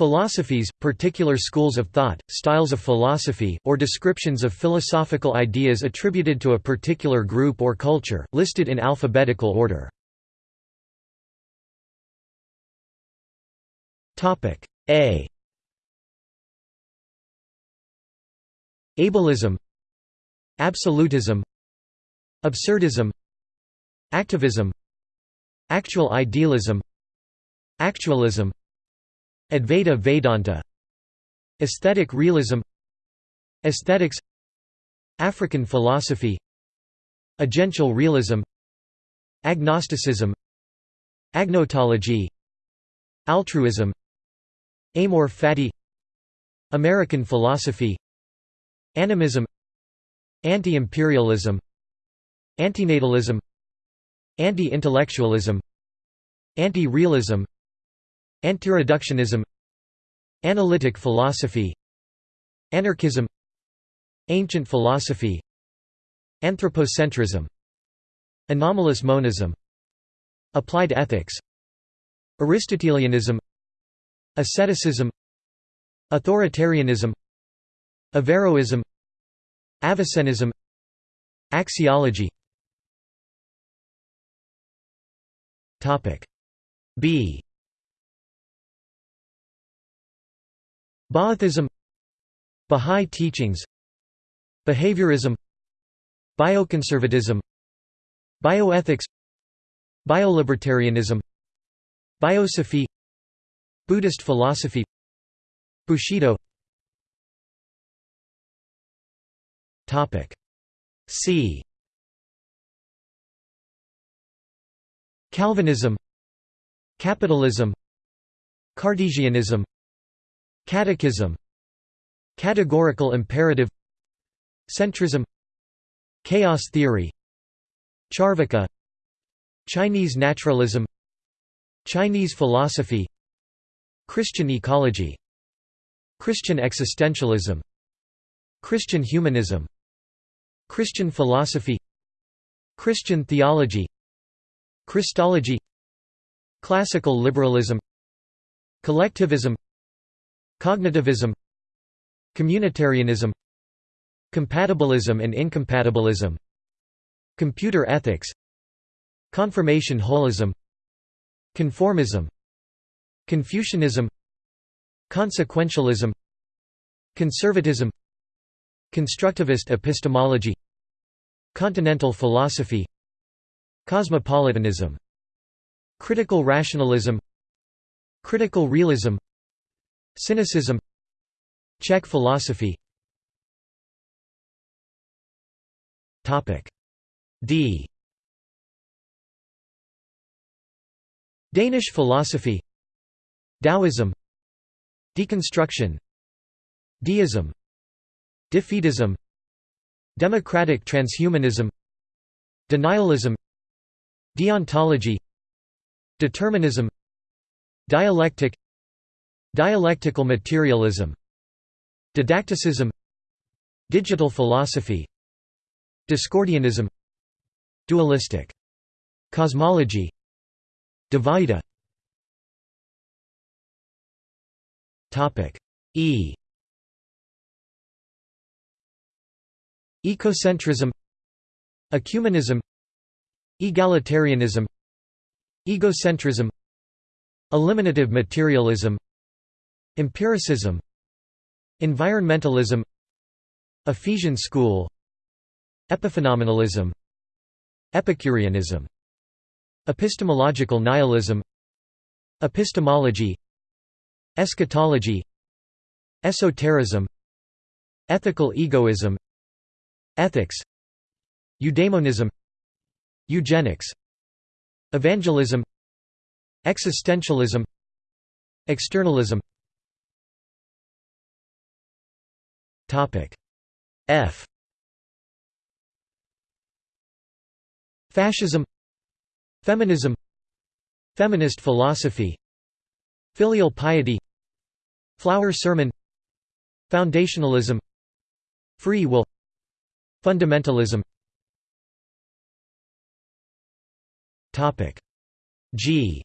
Philosophies, particular schools of thought, styles of philosophy, or descriptions of philosophical ideas attributed to a particular group or culture, listed in alphabetical order. A Ableism Absolutism Absurdism Activism Actual idealism Actualism Advaita Vedanta Aesthetic realism Aesthetics African philosophy Agential realism Agnosticism Agnotology Altruism Amor fati American philosophy Animism Anti-imperialism Antinatalism Anti-intellectualism Anti-realism Antireductionism Analytic philosophy Anarchism Ancient philosophy Anthropocentrism Anomalous monism Applied ethics Aristotelianism Asceticism Authoritarianism Averroism Avicennism Axiology. B Ba'athism Bahá'í teachings Behaviorism Bioconservatism Bioethics Biolibertarianism Biosophy Buddhist philosophy Bushido. C. Calvinism Capitalism Cartesianism Catechism Categorical imperative Centrism Chaos theory Charvaka Chinese naturalism Chinese philosophy Christian ecology Christian existentialism Christian humanism Christian philosophy Christian theology Christology Classical liberalism Collectivism Cognitivism Communitarianism Compatibilism and incompatibilism Computer ethics Confirmation holism Conformism Confucianism Consequentialism Conservatism Constructivist epistemology Continental philosophy Cosmopolitanism Critical rationalism Critical realism Cynicism. Czech philosophy. D. Danish philosophy. Taoism. Deconstruction. Deism. Defeatism. Democratic transhumanism. Denialism. Deontology. Determinism. Dialectic Dialectical materialism Didacticism Digital philosophy Discordianism Dualistic cosmology Dvaita E. Ecocentrism Ecumenism Egalitarianism Egocentrism Eliminative materialism Empiricism Environmentalism Ephesian school Epiphenomenalism Epicureanism Epistemological nihilism Epistemology Eschatology Esotericism Ethical egoism Ethics Eudaimonism Eugenics Evangelism Existentialism Externalism Topic. F. Fascism. Feminism. Feminist philosophy. Filial piety. Flower sermon. Foundationalism. Free will. Fundamentalism. Topic. G.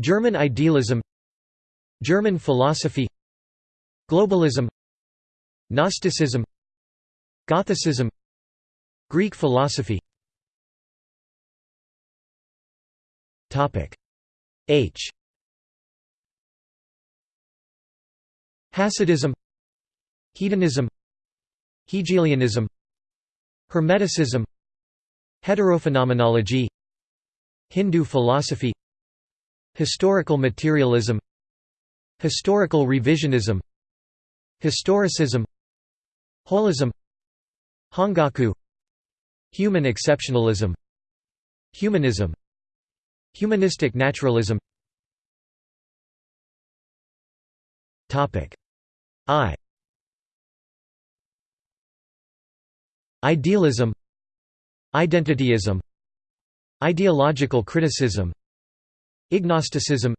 German idealism German philosophy Globalism Gnosticism Gothicism Greek philosophy. H. Hasidism Hedonism Hegelianism Hermeticism Heterophenomenology Hindu philosophy Historical materialism Historical revisionism Historicism Holism Hongaku Human exceptionalism Humanism Humanistic naturalism. I. Idealism Identityism Ideological criticism Ignosticism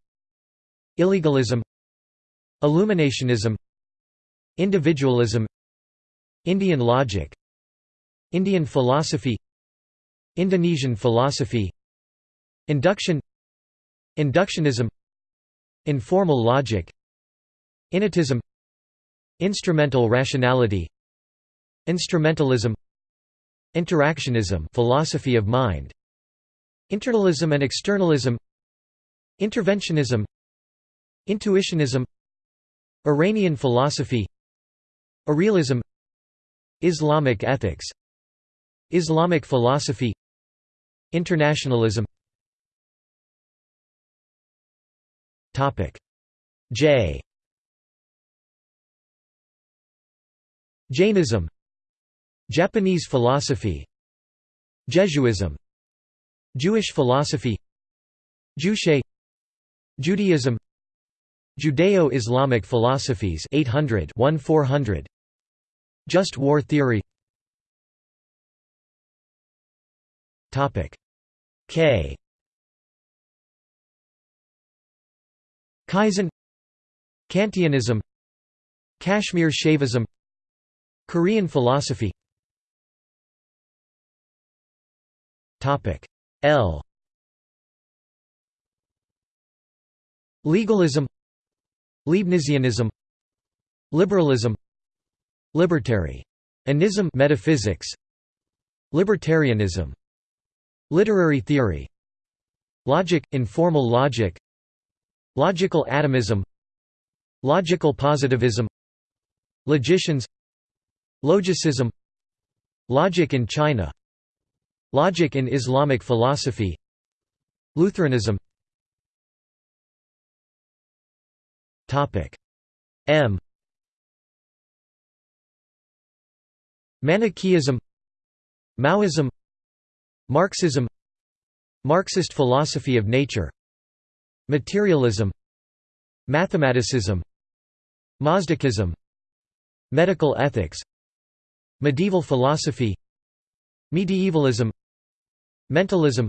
Illegalism Illuminationism Individualism Indian logic Indian philosophy Indonesian philosophy Induction Inductionism Informal logic Innatism Instrumental rationality Instrumentalism Interactionism philosophy of mind Internalism and externalism Interventionism Intuitionism Iranian philosophy Irrealism Islamic ethics Islamic philosophy Internationalism. J. Jainism Japanese philosophy Jesuism Jewish philosophy Juche Judaism Judeo-Islamic philosophies 800 400 Just war theory. Topic. K. Kaizen. Kantianism. Kashmir Shaivism. Korean philosophy. L. Legalism Leibnizianism Liberalism Libertarianism metaphysics Libertarianism Literary theory Logic, informal logic Logical atomism Logical positivism Logicians Logicism Logic in China Logic in Islamic philosophy Lutheranism M. Manichaeism Maoism Marxism Marxist philosophy of nature Materialism Mathematicism Gnossticism Medical ethics Medieval philosophy Medievalism Mentalism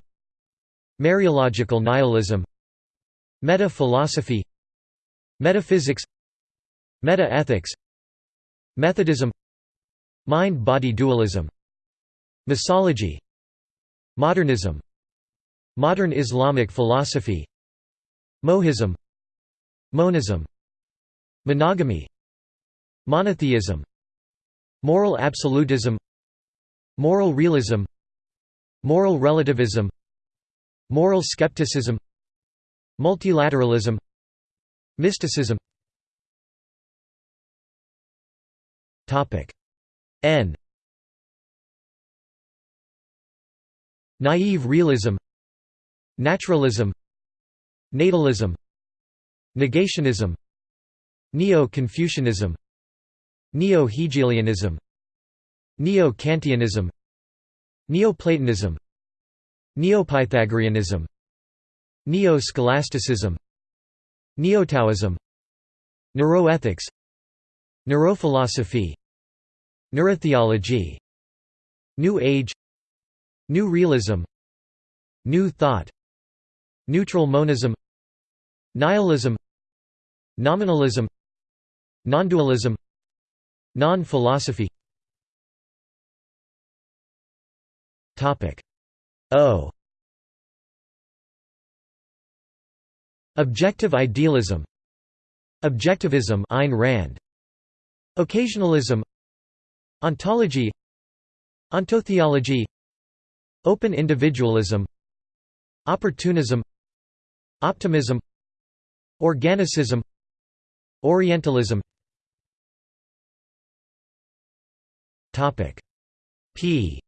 Mereological nihilism Meta-philosophy Metaphysics Meta-ethics Methodism Mind-body dualism Misology Modernism Modern Islamic philosophy Mohism Monism Monogamy Monotheism Moral absolutism Moral realism Moral relativism Moral skepticism Multilateralism Mysticism. N. Naive realism. Naturalism. Natalism. Negationism. Neo-Confucianism. Neo-Hegelianism. Neo-Kantianism. Neoplatonism. Neopythagoreanism. Neo-Scholasticism Neo-Taoism. Neuroethics. Neurophilosophy. Neurotheology. New Age. New Realism. New Thought. Neutral monism. Nihilism. Nominalism. Nondualism. Non-philosophy. O Objective idealism. Objectivism Ayn Rand. Occasionalism. Ontology. Ontotheology Open individualism. Opportunism. Optimism. Organicism. Orientalism. P.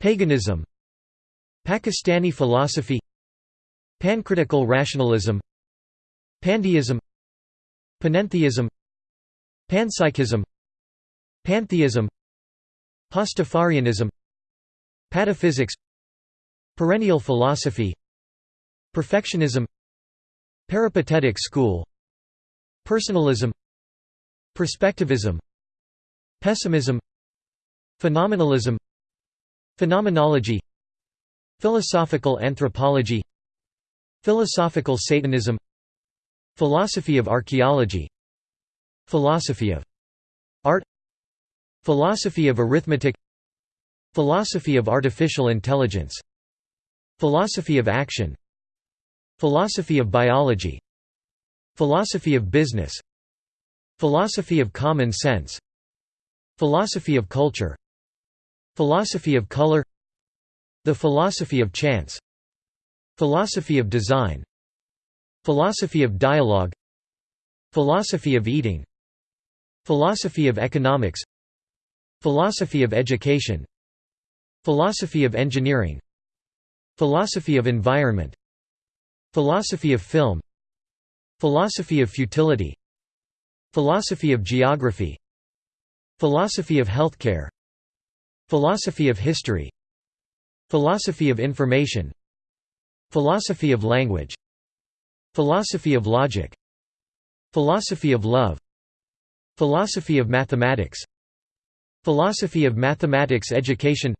Paganism Pakistani philosophy Pancritical rationalism Pandeism Panentheism Panpsychism Pantheism Pastafarianism Pataphysics Perennial philosophy Perfectionism Peripatetic school Personalism Perspectivism Pessimism Phenomenalism Phenomenology Philosophical anthropology Philosophical Satanism Philosophy of archaeology Philosophy of art Philosophy of arithmetic Philosophy of artificial intelligence Philosophy of action Philosophy of biology Philosophy of business Philosophy of common sense Philosophy of culture Philosophy of color The philosophy of chance Philosophy of design Philosophy of dialogue Philosophy of eating Philosophy of economics Philosophy of education Philosophy of engineering Philosophy of environment Philosophy of film Philosophy of futility Philosophy of geography Philosophy of healthcare Philosophy of history Philosophy of information Philosophy of language Philosophy of logic Philosophy of love Philosophy of mathematics Philosophy of mathematics education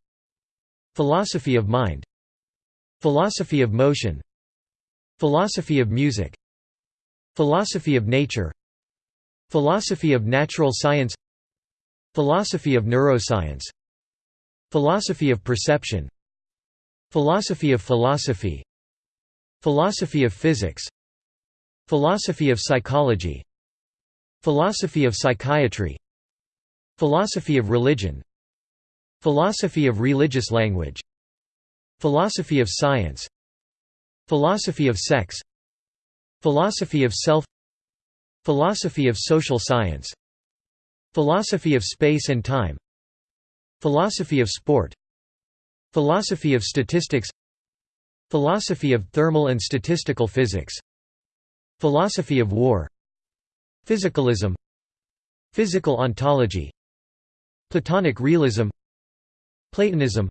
Philosophy of mind Philosophy of motion Philosophy of music Philosophy of nature Philosophy of natural science Philosophy of neuroscience Philosophy of perception Philosophy of philosophy Philosophy of physics Philosophy of psychology Philosophy of psychiatry Philosophy of religion Philosophy of religious language Philosophy of science Philosophy of sex Philosophy of self Philosophy of social science Philosophy of space and time Philosophy of sport Philosophy of statistics Philosophy of thermal and statistical physics Philosophy of war Physicalism Physical ontology Platonic realism Platonism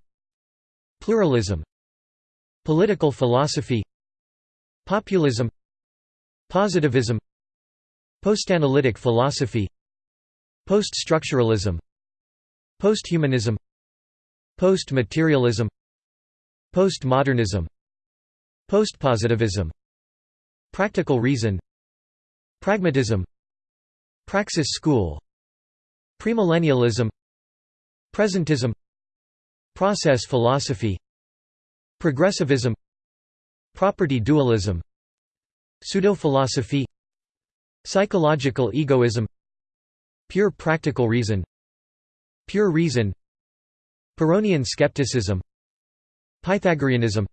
Pluralism Political philosophy Populism Positivism Postanalytic philosophy Post-structuralism Posthumanism Post-materialism Postmodernism Postpositivism Practical reason Pragmatism Praxis school Premillennialism Presentism Process philosophy Progressivism Property dualism Pseudo-philosophy Psychological egoism Pure practical reason Pure reason Pyrrhonian skepticism Pythagoreanism.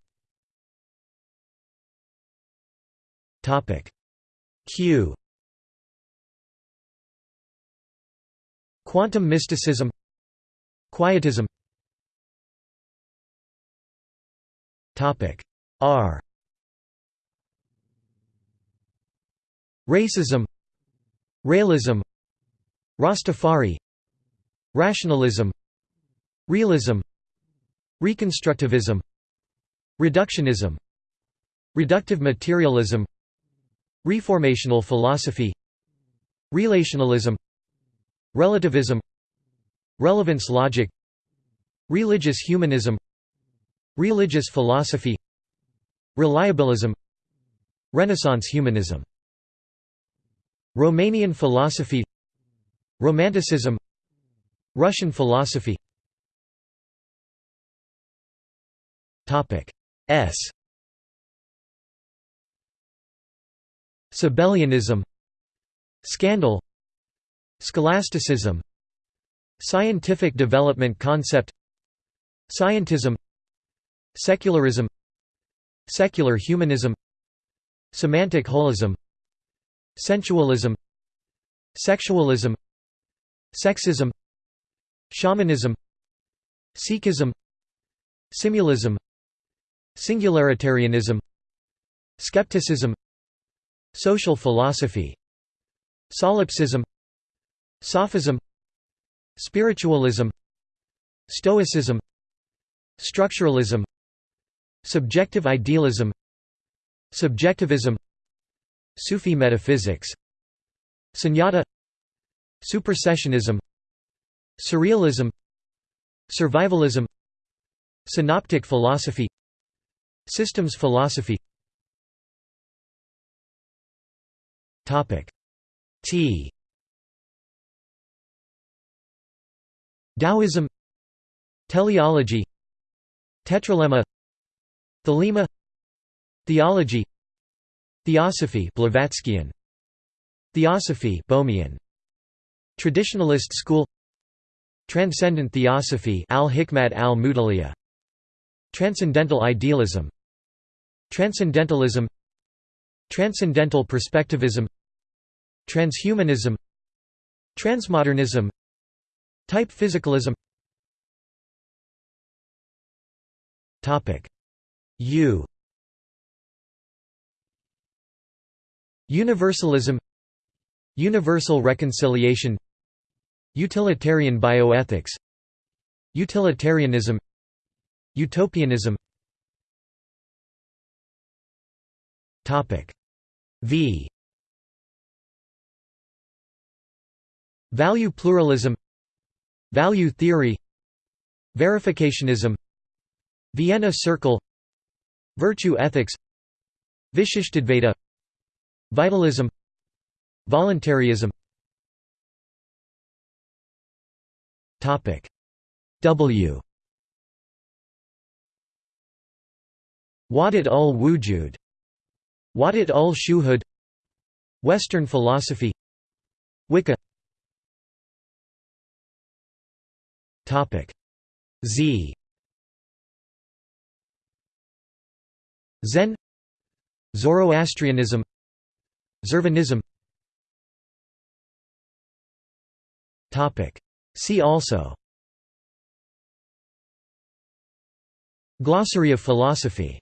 Topic Q. Quantum mysticism Quietism. Topic R. Racism Realism. Rastafari. Rationalism Realism Reconstructivism Reductionism Reductive materialism Reformational philosophy Relationalism Relativism Relevance logic Religious humanism Religious philosophy Reliabilism Renaissance humanism Romanian philosophy Romanticism Russian philosophy Topic S. Sabellianism, Scandal, Scholasticism, Scientific development concept, Scientism, Secularism, Secular humanism, Semantic holism, Sensualism, Sexualism, Sexism, Shamanism, Sikhism, Simulism Singularitarianism Skepticism Social philosophy Solipsism Sophism Spiritualism Stoicism Structuralism Subjective idealism Subjectivism Sufi metaphysics Sunyata Supersessionism Surrealism Survivalism Synoptic philosophy Systems philosophy. T. Taoism. Teleology. Tetralemma Thelema. Theology. Theosophy Blavatskyan. Theosophy Bohmian. Traditionalist school. Transcendent theosophy al-Hikmat al-Mutaliya. Transcendental idealism Transcendentalism Transcendental perspectivism Transhumanism Transmodernism Type physicalism. U. Universalism Universal reconciliation Utilitarian bioethics Utilitarianism Utopianism Topic. V. Value pluralism. Value theory. Verificationism. Vienna Circle. Virtue ethics. Vishishtadvaita Vitalism. Voluntarism. Topic. W. Wahdat ul Wujud Wahdat ul Shuhud Western philosophy Wicca. Z. Zen. Zoroastrianism. Zurvanism See also. Glossary of philosophy